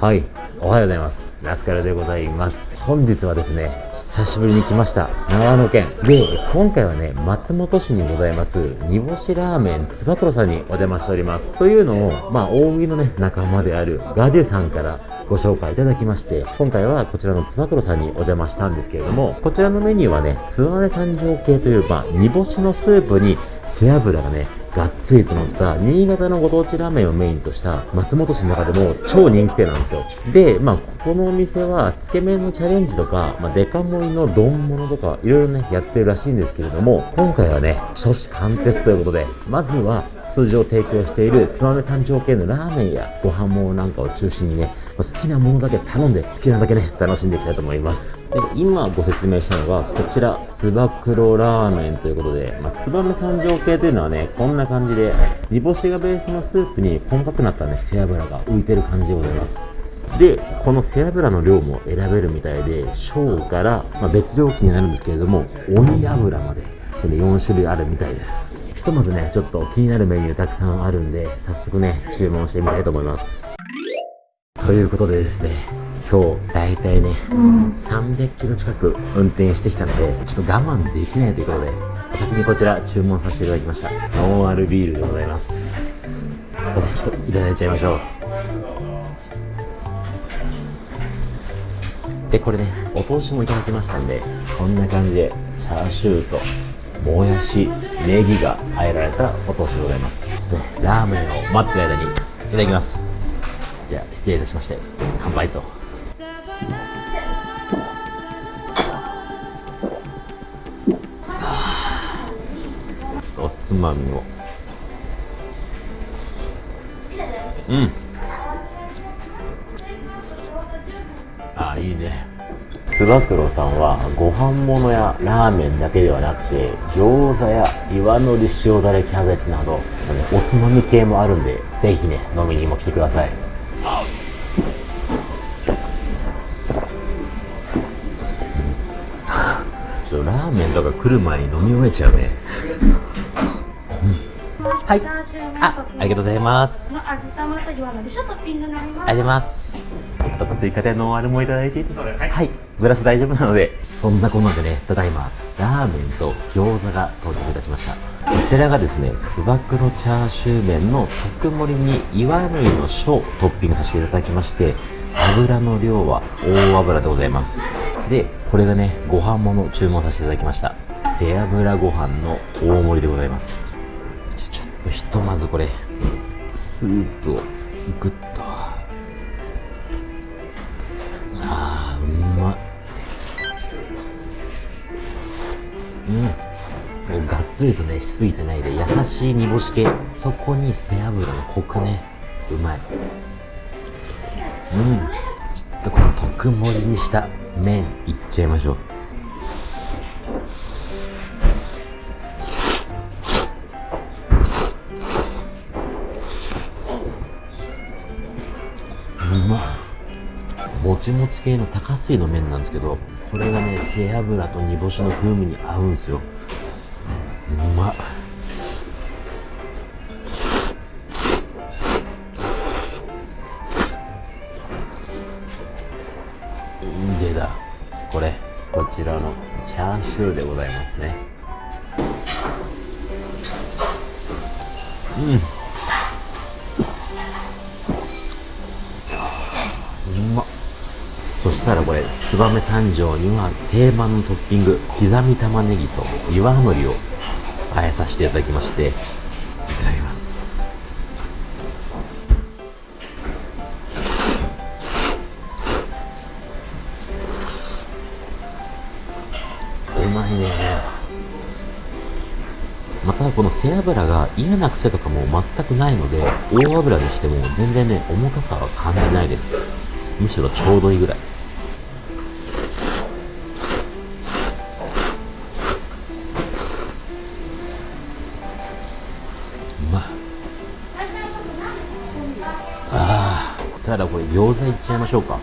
はい。おはようございます。ラスカルでございます。本日はですね久しぶりに来ました。長野県。で今回はね松本市にございます。煮干しラーメンつば九郎さんにお邪魔しております。というのをまあ大食いのね仲間であるガデュさんからご紹介いただきまして今回はこちらのつば九郎さんにお邪魔したんですけれどもこちらのメニューはねつわね三条系というまあ煮干しのスープに背脂がねがっつりと乗った新潟のご当地ラーメンをメインとした松本市の中でも超人気店なんですよ。で、まあ、ここのお店はつけ麺のチャレンジとか、まあ、デカ盛りの丼物とかいろいろね、やってるらしいんですけれども、今回はね、初子貫徹ということで、まずは通常提供しているつまめ三条系のラーメンやご飯もなんかを中心にね、好きなものだけ頼んで好きなだけね、楽しんでいきたいと思います。で、今ご説明したのがこちら、つば九郎ラーメンということで、まあ、つばめ三条系というのはね、こんな感じで、煮干しがベースのスープに細かくなったね、背脂が浮いてる感じでございます。で、この背脂の量も選べるみたいで、小から、まあ、別料金になるんですけれども、鬼油まで、4種類あるみたいです。ひとまずね、ちょっと気になるメニューたくさんあるんで、早速ね、注文してみたいと思います。ということでですね、今日大体ね、うん、300キロ近く運転してきたので、ちょっと我慢できないということで、お先にこちら注文させていただきました。ノンアルビールでございます。おちょっといただいちゃいましょう。で、これね、お通しもいただきましたんで、こんな感じで、チャーシューともやし、ネギがあえられたお通しでございます。ラーメンを待ってる間にいただきます。じゃあ、失礼いたしまして、乾杯と。おつまみを。うんあ。あ、いいね。つば九郎さんはご飯物やラーメンだけではなくて餃子や岩のり塩だれキャベツなどおつまみ系もあるんでぜひね飲みにも来てください。ちょっとラーメンとか来る前に飲み終えちゃうね、うん、はい。あありがとうございます。ありがとうございますと追加でノンアルもいただいていいですか、はい、はい、グラス大丈夫なので。そんなこんなでねただいまラーメンと餃子が到着いたしました。こちらがですねつば九郎チャーシュー麺の特盛りに岩のりの小トッピングさせていただきまして油の量は大油でございます。でこれがねご飯もの注文させていただきました。背脂ご飯の大盛りでございます。じゃちょっとひとまずこれスープをグッうん。がっつりとねしすぎてないで優しい煮干し系。そこに背脂のコクね。うまい。うん。ちょっとこの特盛りにした麺いっちゃいましょう。ちもち系の高水の麺なんですけどこれがね背脂と煮干しの風味に合うんですよ。うまっ。でだこれこちらのチャーシューでございますね。うんそしたらこれ燕三条には定番のトッピング刻み玉ねぎと岩のりをあえさせていただきましていただきます。うまいね。またこの背脂が嫌な癖とかも全くないので大油にしても全然ね重たさは感じないです。むしろちょうどいいぐらい。ただこれ餃子いっちゃいましょうか。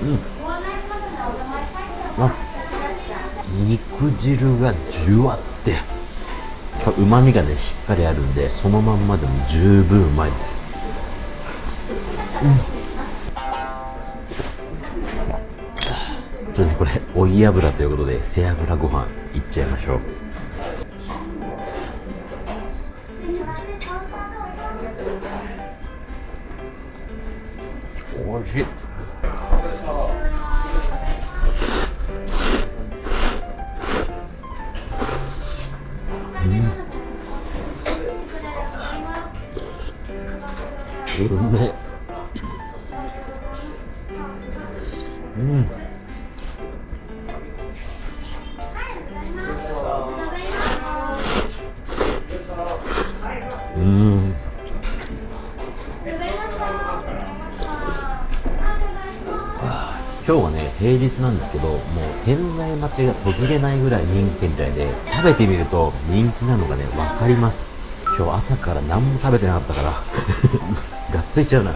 うん。肉汁がじゅわって。うまみがねしっかりあるんでそのまんまでも十分うまいです。ちょっとねこれ追い油ということで背脂ご飯いっちゃいましょう。おいしいですけどもう店内待ちが途切れないぐらい人気店みたいで食べてみると人気なのがね分かります。今日朝から何も食べてなかったから。がっついちゃうな。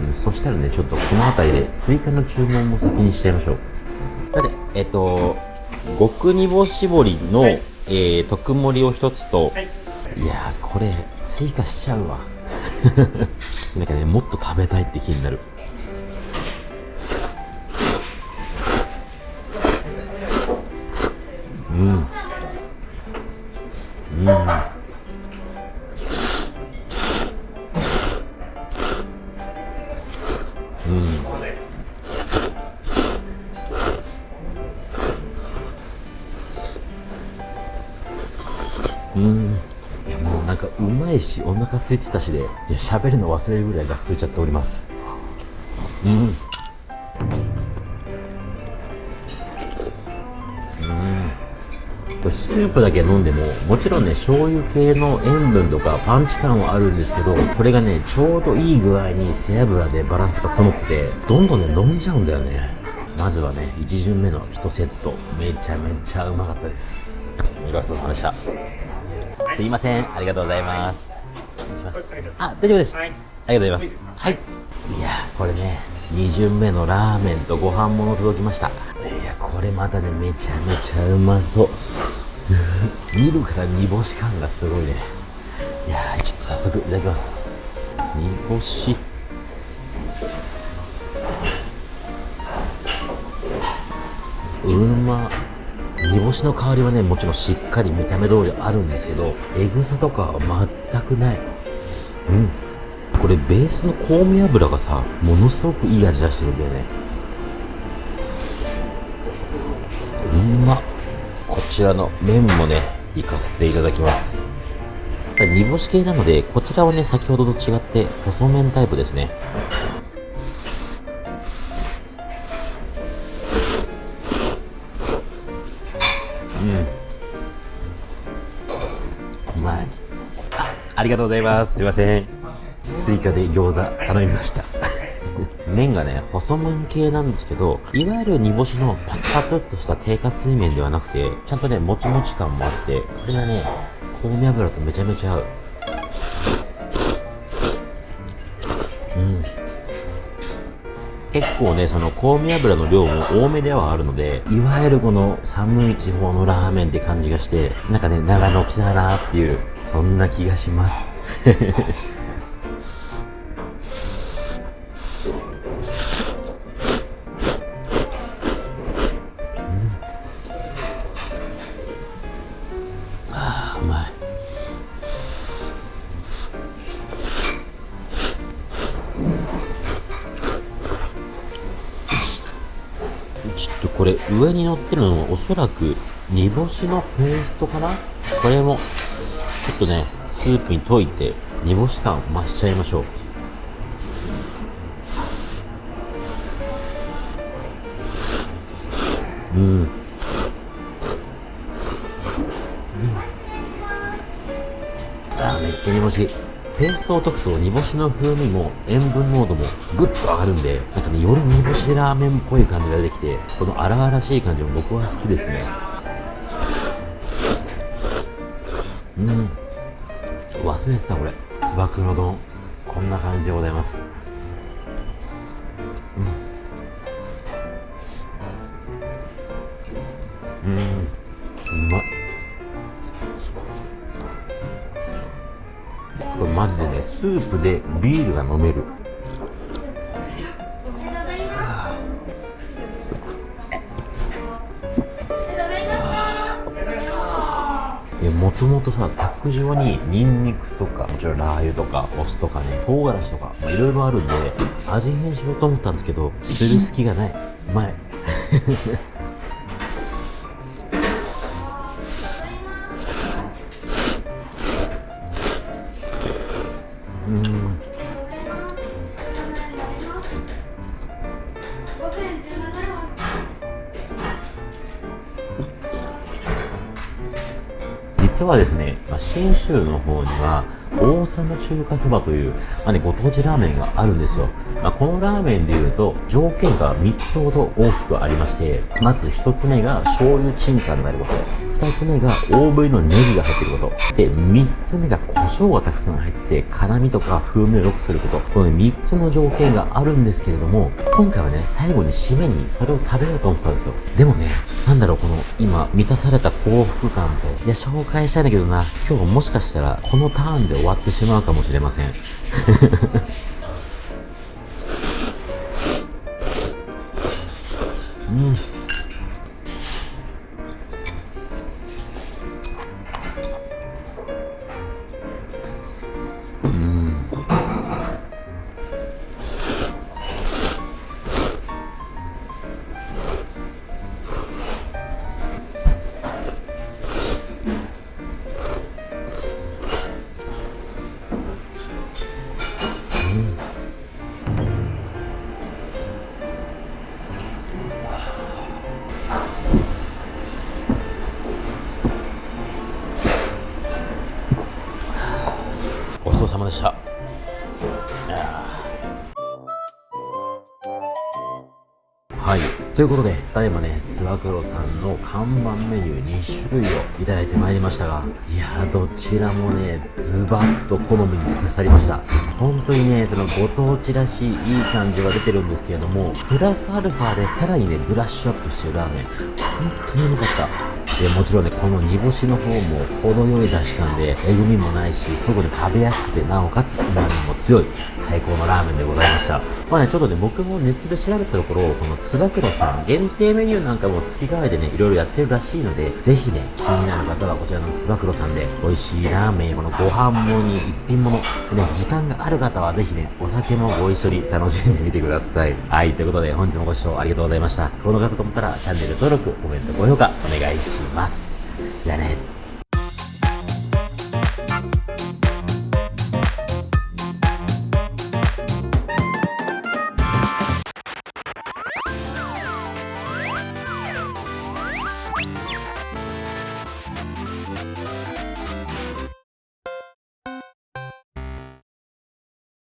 うんそしたらねちょっとこの辺りで追加の注文も先にしちゃいましょう。だってえっと極煮干絞りの、えー特盛りを一つと、い、やーこれ追加しちゃうわ。なんかねもっと食べたいって気になる。うんうん。うんかうまいしお腹空いてたしで喋るの忘れるぐらいがっついちゃっております。うん。これスープだけ飲んでももちろんね醤油系の塩分とかパンチ感はあるんですけどこれがねちょうどいい具合に背脂でバランスが整っててどんどんね飲んじゃうんだよね。まずはね1巡目の1セット。めちゃめちゃうまかったです。ごちそうさまでした。すいません。ありがとうございます。お願い。しますあ大丈夫です、ありがとうございます。はい。い。やーこれね2巡目のラーメンとご飯もの届きました。いやこれまたねめちゃめちゃうまそう。見るから煮干し感がすごいね。いやーちょっと早速いただきます。煮干し。うま煮干しの香りはねもちろんしっかり見た目通りあるんですけどエグさとかは全くない。うん。これベースの香味油がさものすごくいい味出してるんだよね。うま。こちらの麺もねいかせていただきます。煮干し系なのでこちらはね先ほどと違って細麺タイプですね。うまいあありがとうございます。すいません。スイカで餃子頼みました。麺がね細麺系なんですけどいわゆる煮干しのパツパツっとした低加水麺ではなくてちゃんとねもちもち感もあってこれがね香味油とめちゃめちゃ合う。結構ねその香味油の量も多めではあるのでいわゆるこの寒い地方のラーメンって感じがしてなんかね長野来たなっていうそんな気がします。うまい。これ上に乗ってるのはおそらく煮干しのペーストかな？これもちょっとねスープに溶いて煮干し感増しちゃいましょう。うん。うんあーめっちゃ煮干し。ペーストを溶くと煮干しの風味も塩分濃度もぐっと上がるんでなんかねより煮干しラーメンっぽい感じが出てきてこの荒々しい感じも僕は好きですね。うん。忘れてたこれ。つば九郎丼。こんな感じでございます。うん。うん。うまいこれマジでねスープでビールが飲める。もともとさタック状にニンニクとかもちろんラー油とかお酢とかね唐辛子とかいろいろあるんで味変しようと思ったんですけど捨てる隙がない。うまい。はですね、ま、信州の方には王様中華そばという、まあね、ご当地ラーメンがあるんですよ、まあ、このラーメンでいうと条件が3つほど大きくありましてまず1つ目が醤油チタになること2つ目が大ぶりのネギが入ってること。で3つ目が胡椒がたくさん入って辛みとか風味を良くすること。この、ね、3つの条件があるんですけれども今回はね最後に締めにそれを食べようと思ったんですよ。でもねなんだろうこの今満たされた幸福感と。いや紹介したいんだけどな。今日もしかしたらこのターンで終わってしまうかもしれませんうん。ちそうさまでした。はい。ということでただいまねつば九郎さんの看板メニュー2種類をいただいてまいりましたがいやどちらもねズバッと好みに尽くさりました。本当にねそのご当地らしいいい感じが出てるんですけれどもプラスアルファでさらにねブラッシュアップしてるラーメン。本当にうまかった。でもちろんねこの煮干しの方も程よい出汁感でえぐみもないしそこで食べやすくてなおかつ旨味も強い最高のラーメンでございました。まあねちょっとね僕もネットで調べたところこのつば九郎さん限定メニューなんかも月替わりでねいろいろやってるらしいのでぜひね気になる方はこちらのつば九郎さんで美味しいラーメンやこのご飯もに一品物でね時間がある方はぜひねお酒もご一緒に楽しんでみてください。はいということで本日もご視聴ありがとうございました。この方と思ったらチャンネル登録コメント高評価お願いします。じゃあね。